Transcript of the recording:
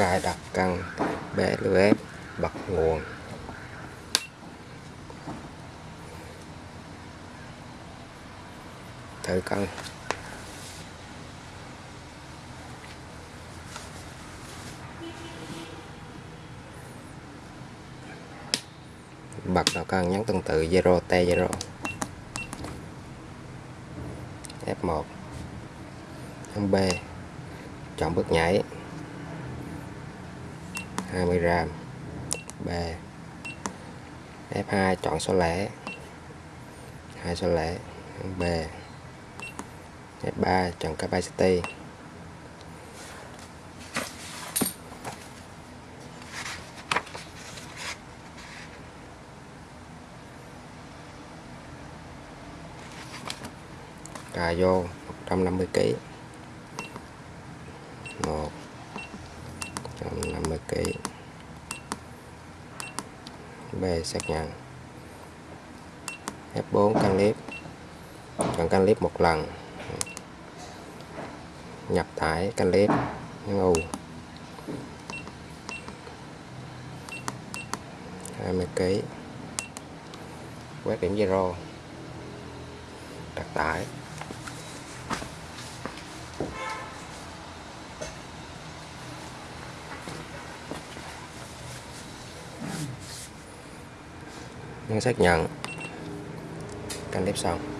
cài đặt căng BLF bật nguồn. Thử cân. Bật đầu cân nhấn tương tự 0 T0 F1 nhấn B. Chọn bước nhảy. 20 gram B. F2 chọn số lẻ. Hai số lẻ. B. F3 chọn capacity. Cài vô 150 kg 1 150 kg B xác nhận. F4 căn clip chọn căn clip một lần. Nhập tải căn clip nhấn U 20 kg quét điểm zero. Đặt tải. Nhấn xác nhận căn tiếp xong